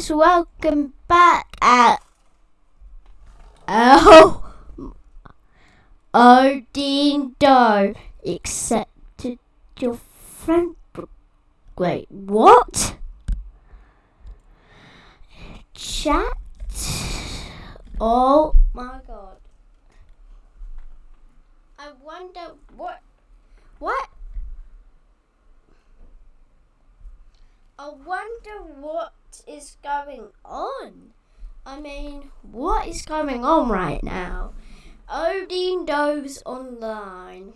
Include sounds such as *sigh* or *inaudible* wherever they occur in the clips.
guys, welcome back at Oh Odin Do accepted your friend Wait, what? Chat Oh my god. I wonder what what I wonder what is going on. I mean, what is going on right now? Odin Doe's online.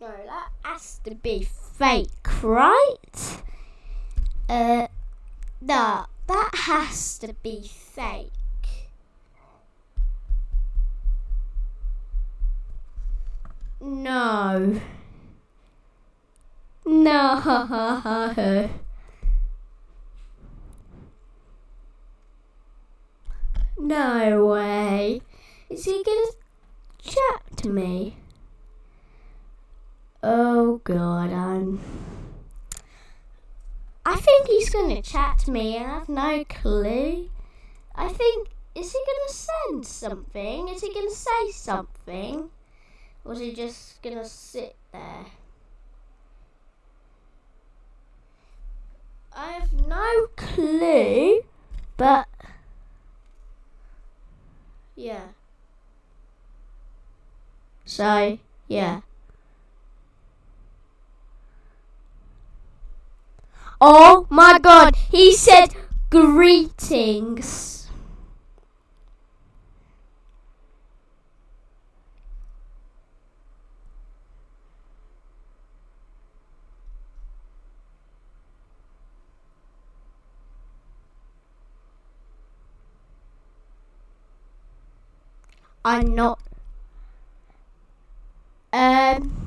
No, that has to be fake, right? Uh, no, that has to be fake. No. *laughs* No. No way. Is he gonna chat to me? Oh god, I'm. I think he's gonna chat to me and I have no clue. I think. Is he gonna send something? Is he gonna say something? Or is he just gonna sit there? I have no clue, but yeah. So, yeah. Oh my god, he said greetings. I'm not. Um.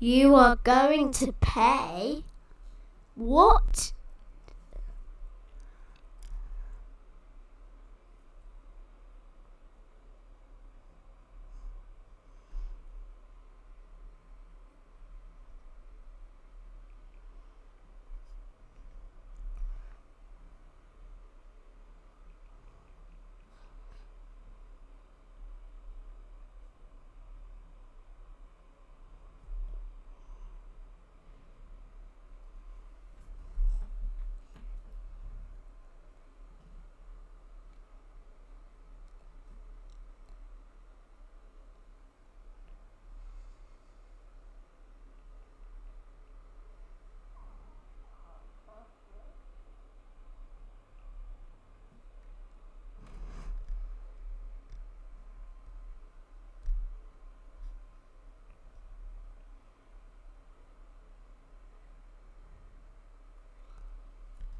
You are going to pay? What?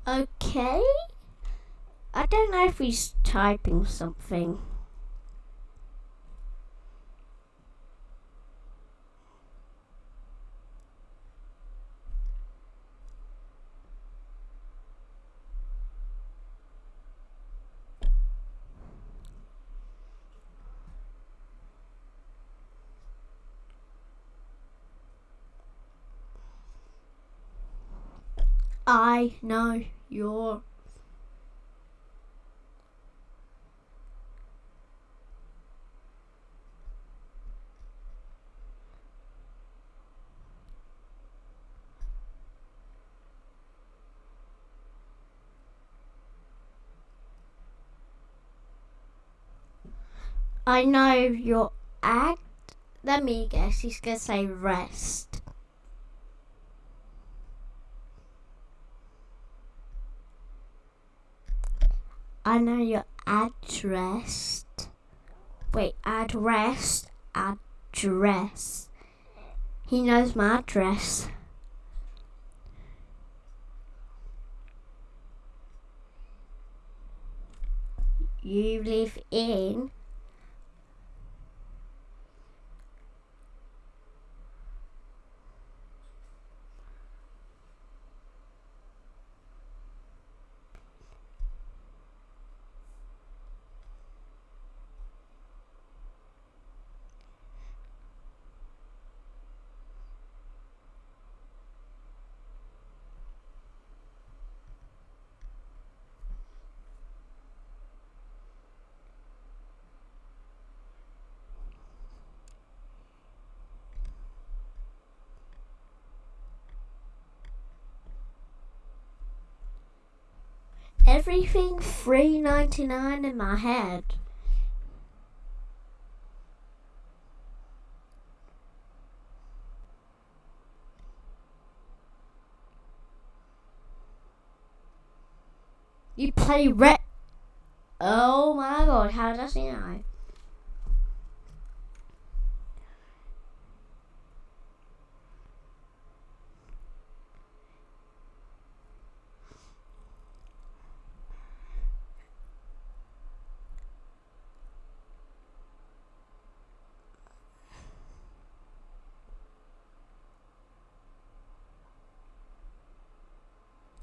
Okay. I don't know if he's typing something. I know you're I know your act. Let me guess. He's gonna say rest. I know your address. Wait, address. Address. He knows my address. You live in everything three ninety nine in my head. You play red. Oh my god, how does he know?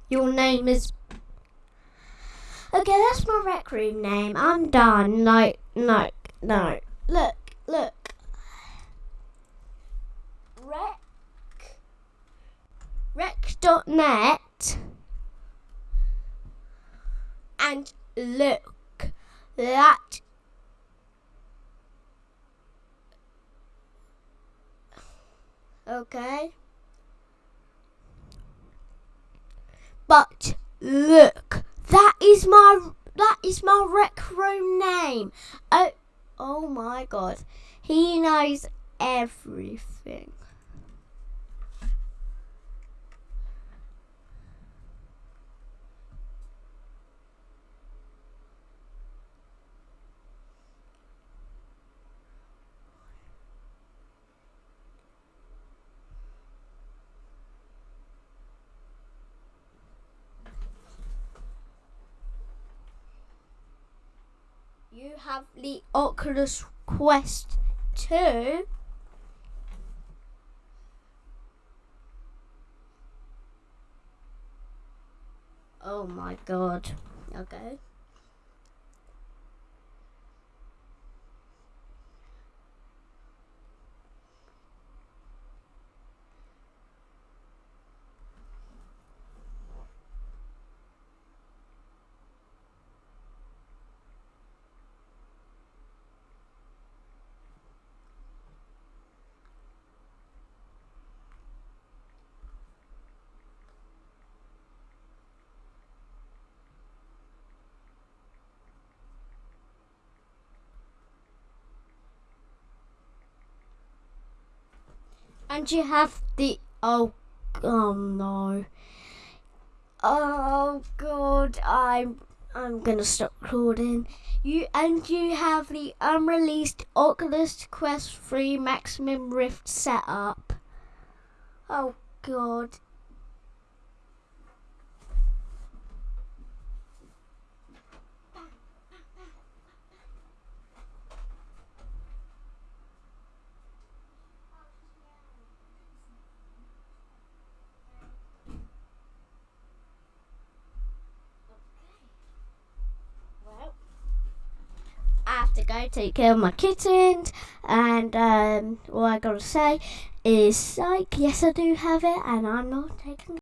Your name is Okay, that's my rec room name. I'm done. No, no, no. Look, look. Rec. Rec.net. And look, that. Okay. But look. That is my that is my rec room name. Oh, oh my god. He knows everything. You have the Oculus Quest 2. Oh my god. Okay. And you have the oh oh no. Oh god, I'm I'm gonna stop recording. You and you have the unreleased Oculus Quest 3 Maximum Rift setup. Oh god. Go take care of my kittens. And um, all I gotta say is, like, yes, I do have it, and I'm not taking